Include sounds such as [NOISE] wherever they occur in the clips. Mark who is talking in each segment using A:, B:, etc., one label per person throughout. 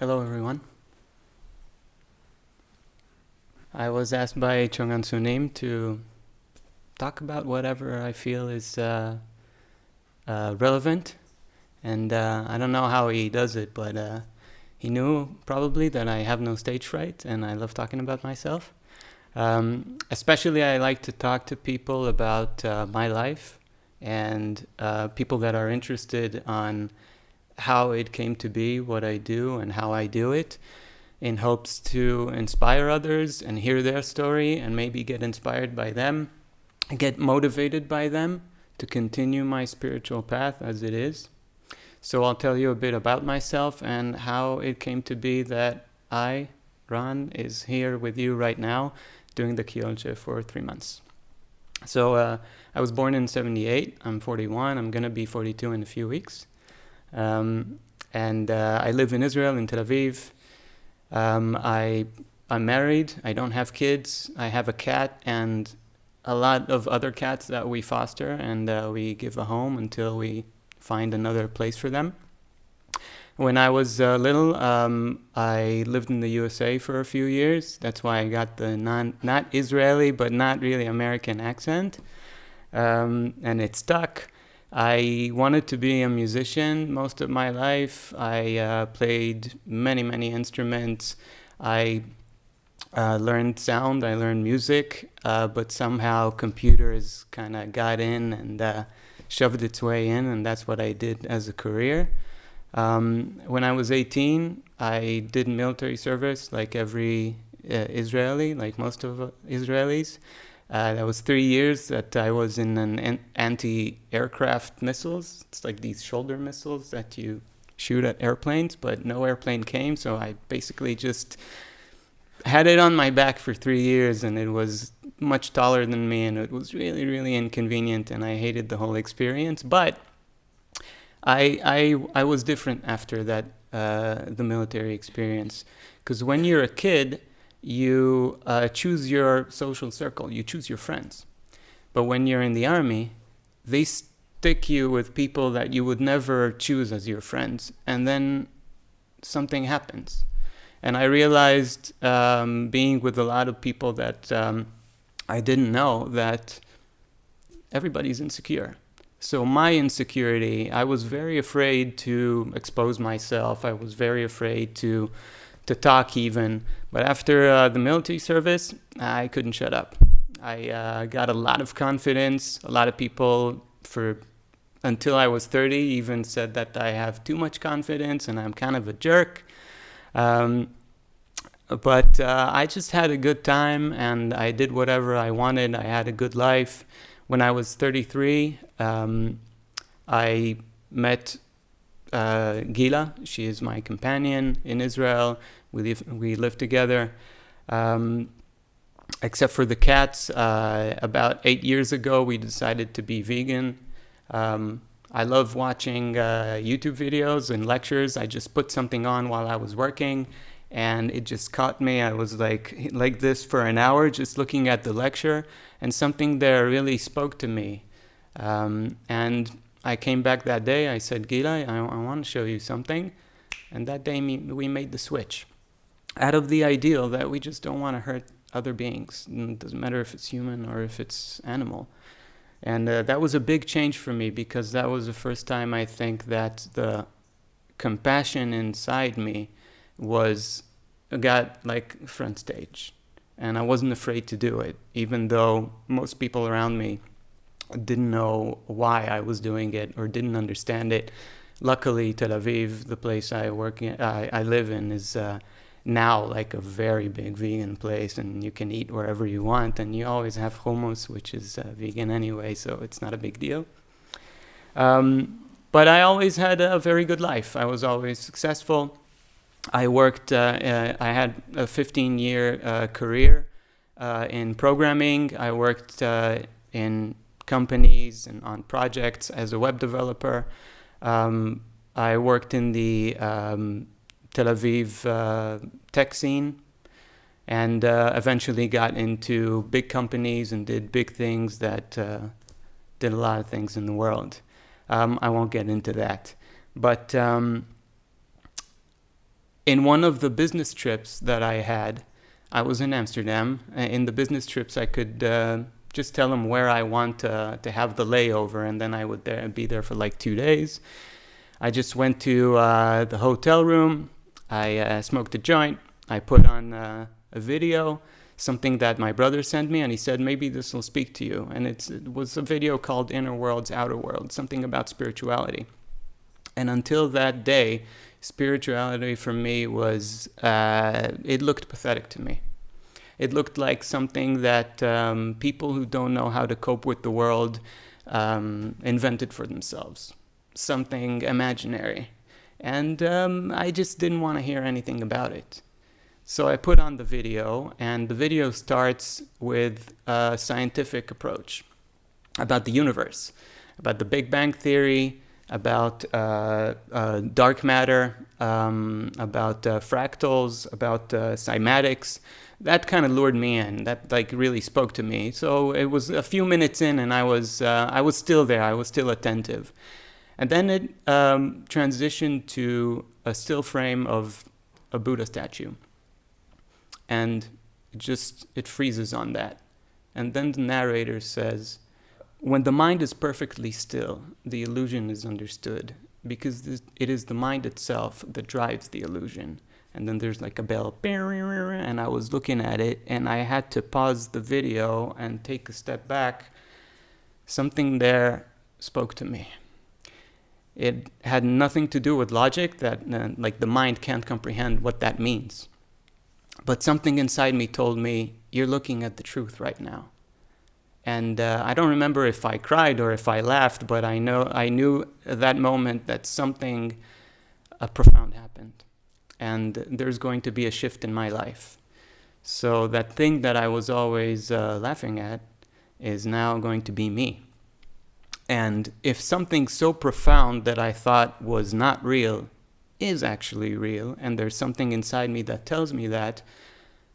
A: Hello, everyone. I was asked by Chongan Sunim to talk about whatever I feel is uh, uh, relevant. And uh, I don't know how he does it, but uh, he knew probably that I have no stage fright and I love talking about myself. Um, especially, I like to talk to people about uh, my life and uh, people that are interested on how it came to be, what I do, and how I do it, in hopes to inspire others and hear their story and maybe get inspired by them, get motivated by them to continue my spiritual path as it is. So I'll tell you a bit about myself and how it came to be that I, Ron, is here with you right now doing the Kyolche for three months. So uh, I was born in 78. I'm 41. I'm to be 42 in a few weeks. Um, and uh, I live in Israel, in Tel Aviv. Um, I, I'm married. I don't have kids. I have a cat and a lot of other cats that we foster and uh, we give a home until we find another place for them. When I was uh, little, um, I lived in the USA for a few years. That's why I got the non, not Israeli, but not really American accent. Um, and it stuck. I wanted to be a musician most of my life. I uh, played many, many instruments. I uh, learned sound, I learned music, uh, but somehow computers kind of got in and uh, shoved its way in, and that's what I did as a career. Um, when I was 18, I did military service like every uh, Israeli, like most of uh, Israelis. Uh, that was three years that I was in an anti-aircraft missiles. It's like these shoulder missiles that you shoot at airplanes, but no airplane came, so I basically just had it on my back for three years, and it was much taller than me, and it was really, really inconvenient, and I hated the whole experience. But I, I, I was different after that, uh, the military experience. Because when you're a kid, you uh, choose your social circle, you choose your friends. But when you're in the army, they stick you with people that you would never choose as your friends. And then something happens. And I realized, um, being with a lot of people that um, I didn't know, that everybody's insecure so my insecurity, I was very afraid to expose myself. I was very afraid to to talk even. But after uh, the military service, I couldn't shut up. I uh, got a lot of confidence. A lot of people, for until I was 30, even said that I have too much confidence and I'm kind of a jerk. Um, but uh, I just had a good time and I did whatever I wanted. I had a good life. When I was 33, um, I met uh, Gila. She is my companion in Israel. We live, we live together. Um, except for the cats, uh, about eight years ago, we decided to be vegan. Um, I love watching uh, YouTube videos and lectures. I just put something on while I was working and it just caught me. I was like like this for an hour just looking at the lecture and something there really spoke to me. Um, and I came back that day, I said, Gila, I, I want to show you something. And that day we made the switch out of the ideal that we just don't want to hurt other beings. And It doesn't matter if it's human or if it's animal. And uh, that was a big change for me because that was the first time I think that the compassion inside me was got like front stage and I wasn't afraid to do it even though most people around me didn't know why I was doing it or didn't understand it. Luckily Tel Aviv the place I work in I, I live in is uh, now like a very big vegan place and you can eat wherever you want and you always have hummus which is uh, vegan anyway so it's not a big deal. Um, but I always had a very good life. I was always successful. I worked, uh, uh, I had a 15 year uh, career in programming. I worked in companies and on projects as a web developer. Um, I worked in the um, Tel Aviv uh, tech scene and uh, eventually got into big companies and did big things that uh, did a lot of things in the world. Um, I won't get into that. But um, in one of the business trips that I had, I was in Amsterdam. In the business trips, I could uh, just tell them where I want to, to have the layover, and then I would there, be there for like two days. I just went to uh, the hotel room. I uh, smoked a joint. I put on uh, a video, something that my brother sent me, and he said, maybe this will speak to you. And it was a video called Inner Worlds, Outer Worlds, something about spirituality. And until that day, spirituality for me was, uh, it looked pathetic to me. It looked like something that um, people who don't know how to cope with the world um, invented for themselves something imaginary. And um, I just didn't want to hear anything about it. So I put on the video, and the video starts with a scientific approach about the universe, about the Big Bang Theory, about uh, uh, dark matter, um, about uh, fractals, about uh, cymatics. That kind of lured me in. That like really spoke to me. So it was a few minutes in, and I was uh, I was still there. I was still attentive. And then it um, transitioned to a still frame of a Buddha statue. And it just, it freezes on that. And then the narrator says, when the mind is perfectly still, the illusion is understood because it is the mind itself that drives the illusion. And then there's like a bell, and I was looking at it and I had to pause the video and take a step back. Something there spoke to me. It had nothing to do with logic, that uh, like the mind can't comprehend what that means. But something inside me told me, you're looking at the truth right now. And uh, I don't remember if I cried or if I laughed, but I know I knew at that moment that something uh, profound happened, and there's going to be a shift in my life. So that thing that I was always uh, laughing at is now going to be me. And if something so profound that I thought was not real is actually real, and there's something inside me that tells me that,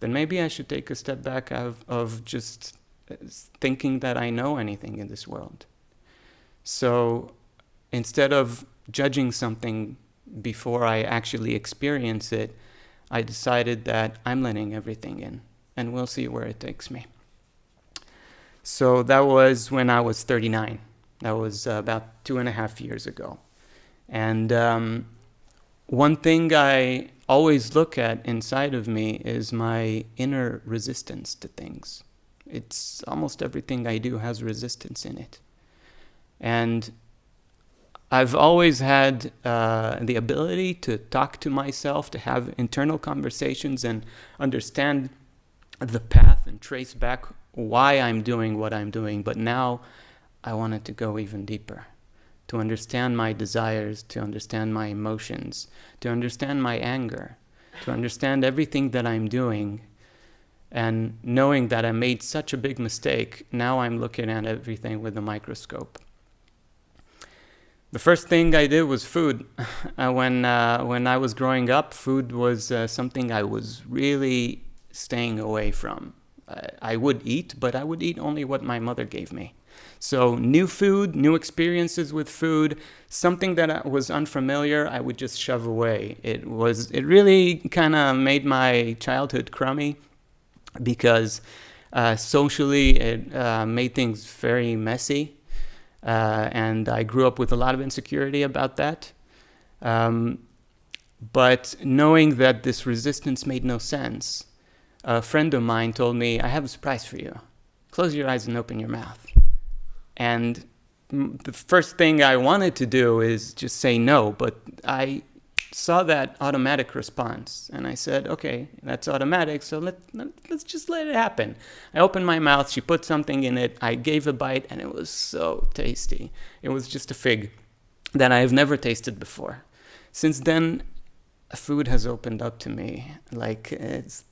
A: then maybe I should take a step back of, of just uh, thinking that I know anything in this world. So instead of judging something before I actually experience it, I decided that I'm letting everything in, and we'll see where it takes me. So that was when I was 39. That was uh, about two and a half years ago. And um, one thing I always look at inside of me is my inner resistance to things. It's almost everything I do has resistance in it. And I've always had uh, the ability to talk to myself, to have internal conversations and understand the path and trace back why I'm doing what I'm doing. But now I wanted to go even deeper, to understand my desires, to understand my emotions, to understand my anger, to understand everything that I'm doing. And knowing that I made such a big mistake, now I'm looking at everything with a microscope. The first thing I did was food. [LAUGHS] Uh, when, uh, when I was growing up, food was uh, something I was really staying away from. I would eat, but I would eat only what my mother gave me. So new food, new experiences with food, something that was unfamiliar, I would just shove away. It was, it really kind of made my childhood crummy because uh, socially it uh, made things very messy. Uh, and I grew up with a lot of insecurity about that. Um, but knowing that this resistance made no sense, a friend of mine told me, I have a surprise for you. Close your eyes and open your mouth. And the first thing I wanted to do is just say no, but I saw that automatic response and I said, okay, that's automatic, so let, let, us just let it happen. I opened my mouth, she put something in it, I gave a bite, and it was so tasty. It was just a fig that I have never tasted before. Since then, food has opened up to me. Like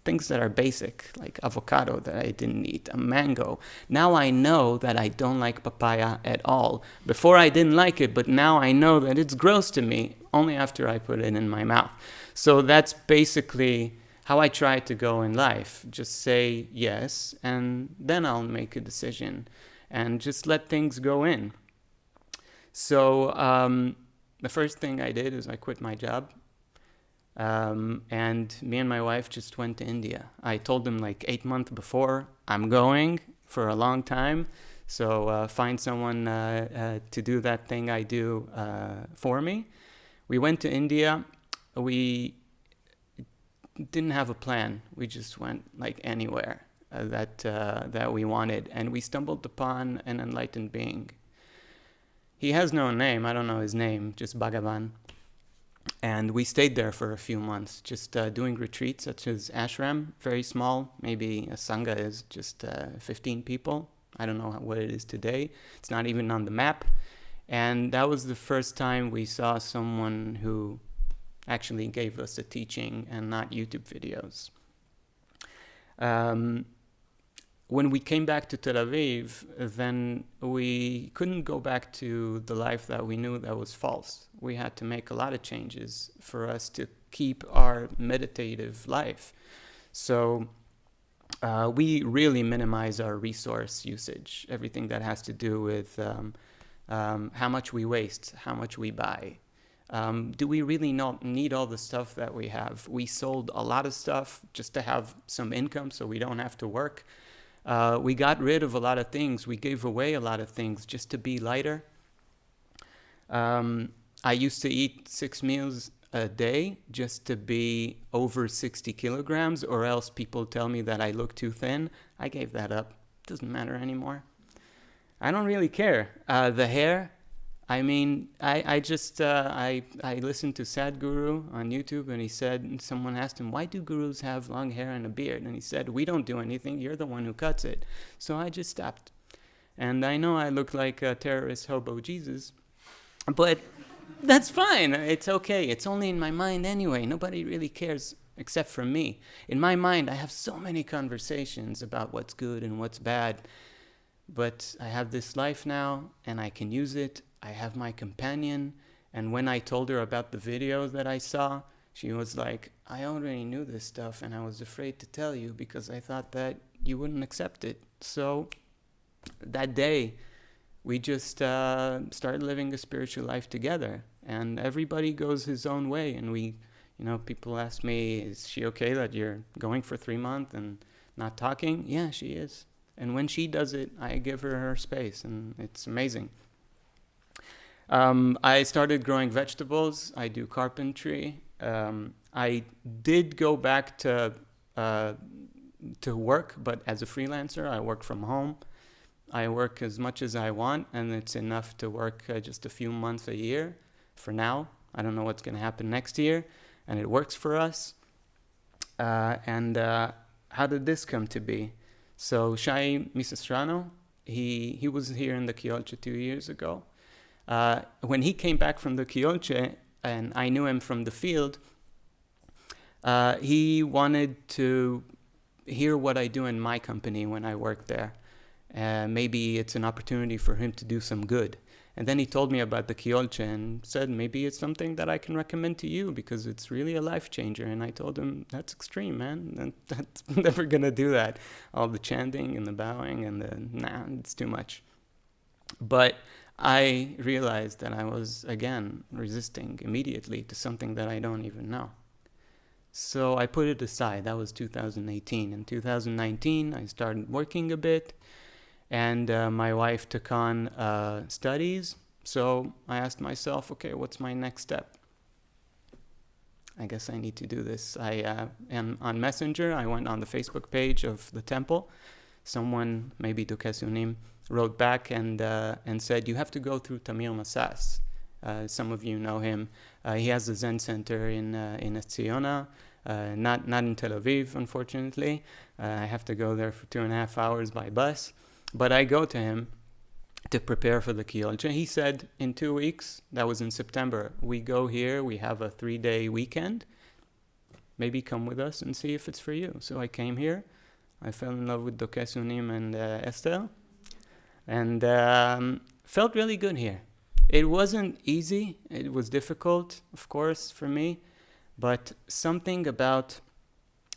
A: things that are basic, like avocado that I didn't eat, a mango. Now I know that I don't like papaya at all. Before I didn't like it, but now I know that it's gross to me only after I put it in my mouth. So that's basically how I try to go in life. Just say yes, and then I'll make a decision, and just let things go in. So um, the first thing I did is I quit my job Um, and me and my wife just went to India. I told them like eight months before, I'm going for a long time. So uh, find someone uh, uh, to do that thing I do uh, for me. We went to India. We didn't have a plan. We just went like anywhere uh, that uh, that we wanted, and we stumbled upon an enlightened being. He has no name. I don't know his name. Just Bhagavan. And we stayed there for a few months, just uh, doing retreats such as ashram, very small. Maybe a sangha is just uh, 15 people. I don't know what it is today. It's not even on the map. And that was the first time we saw someone who actually gave us a teaching and not YouTube videos. Um, when we came back to Tel Aviv, then we couldn't go back to the life that we knew that was false. We had to make a lot of changes for us to keep our meditative life. So uh, we really minimize our resource usage, everything that has to do with um, um, how much we waste, how much we buy, um, do we really not need all the stuff that we have? We sold a lot of stuff just to have some income so we don't have to work. Uh, we got rid of a lot of things. We gave away a lot of things just to be lighter. Um, I used to eat six meals a day just to be over 60 kilograms, or else people tell me that I look too thin. I gave that up. Doesn't matter anymore. I don't really care. Uh, the hair, I mean, I, I just, uh, I, I listened to Sadhguru on YouTube and he said, someone asked him, why do gurus have long hair and a beard? And he said, we don't do anything, you're the one who cuts it. So I just stopped. And I know I look like a terrorist hobo Jesus, but that's fine. It's okay. It's only in my mind anyway. Nobody really cares except for me. In my mind, I have so many conversations about what's good and what's bad. But I have this life now and I can use it I have my companion. And when I told her about the video that I saw, she was like, I already knew this stuff and I was afraid to tell you because I thought that you wouldn't accept it. So that day, we just uh, started living a spiritual life together. And everybody goes his own way. And we, you know, people ask me, is she okay that you're going for three months and not talking? Yeah, she is. And when she does it, I give her her space. And it's amazing. Um, I started growing vegetables. I do carpentry. Um, I did go back to uh, to work, but as a freelancer, I work from home. I work as much as I want, and it's enough to work uh, just a few months a year for now. I don't know what's going to happen next year, and it works for us. Uh, and uh, how did this come to be? So Shai Misestrano, he, he was here in the Kyolche two years ago. Uh, when he came back from the Kyolche, and I knew him from the field, uh, he wanted to hear what I do in my company when I work there. Uh, maybe it's an opportunity for him to do some good. And then he told me about the Kyolche and said, maybe it's something that I can recommend to you because it's really a life changer. And I told him, that's extreme, man. [LAUGHS] That's never going to do that. All the chanting and the bowing and the, nah, it's too much. But I realized that I was again resisting immediately to something that I don't even know. So I put it aside. That was 2018. In 2019, I started working a bit, and uh, my wife took on uh, studies. So I asked myself, okay, what's my next step? I guess I need to do this. I uh, am on Messenger. I went on the Facebook page of the temple. Someone, maybe Dukesunim, wrote back and, uh, and said, you have to go through Tamir Massas. Uh, some of you know him. Uh, he has a Zen center in, uh, in Etziona, uh, not, not in Tel Aviv, unfortunately. Uh, I have to go there for two and a half hours by bus. But I go to him to prepare for the Kyolche. He said, in two weeks, that was in September, we go here, we have a three-day weekend. Maybe come with us and see if it's for you. So I came here. I fell in love with Dokesunim and Esther and um, felt really good here. It wasn't easy. It was difficult, of course, for me, but something about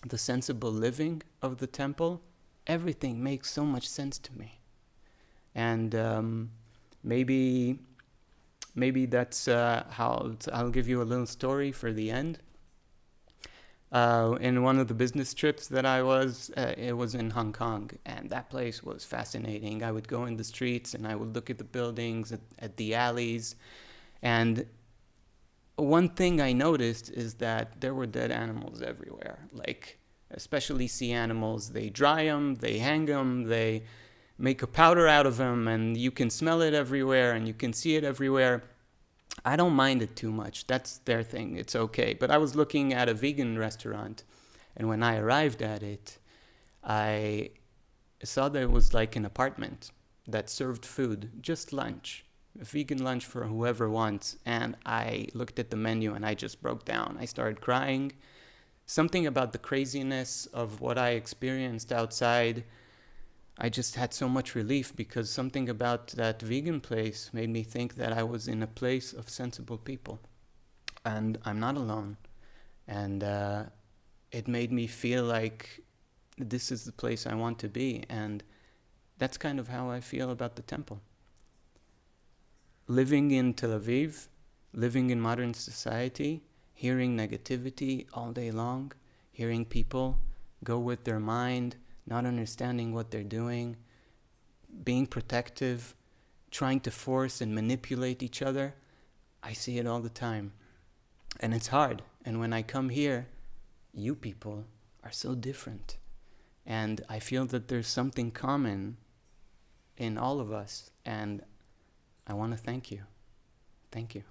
A: the sensible living of the temple, everything makes so much sense to me. And um, maybe, maybe that's uh, how I'll give you a little story for the end. Uh, in one of the business trips that I was, uh, it was in Hong Kong, and that place was fascinating. I would go in the streets and I would look at the buildings, at, at the alleys, and one thing I noticed is that there were dead animals everywhere. Like, especially sea animals, they dry them, they hang them, they make a powder out of them, and you can smell it everywhere and you can see it everywhere. I don't mind it too much. That's their thing. It's okay. But I was looking at a vegan restaurant, and when I arrived at it, I saw that it was like an apartment that served food, just lunch, a vegan lunch for whoever wants. And I looked at the menu and I just broke down. I started crying. Something about the craziness of what I experienced outside I just had so much relief because something about that vegan place made me think that I was in a place of sensible people. And I'm not alone. And uh, it made me feel like this is the place I want to be. And that's kind of how I feel about the temple. Living in Tel Aviv, living in modern society, hearing negativity all day long, hearing people go with their mind not understanding what they're doing, being protective, trying to force and manipulate each other. I see it all the time. And it's hard. And when I come here, you people are so different. And I feel that there's something common in all of us. And I want to thank you. Thank you.